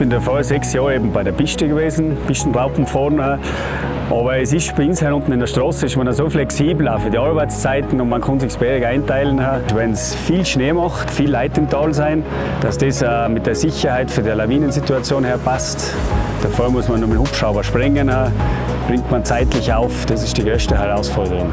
bin davor sechs Jahre eben bei der Piste gewesen, Pistenraupen vorne. Aber es ist bei uns hier unten in der Straße ist man so flexibel auch für die Arbeitszeiten und man kann sich Berg einteilen. Wenn es viel Schnee macht, viel Leute im Tal sein, dass das äh, mit der Sicherheit für die Lawinensituation her passt. Davor muss man nur mit dem Hubschrauber sprengen, äh, bringt man zeitlich auf. Das ist die größte Herausforderung.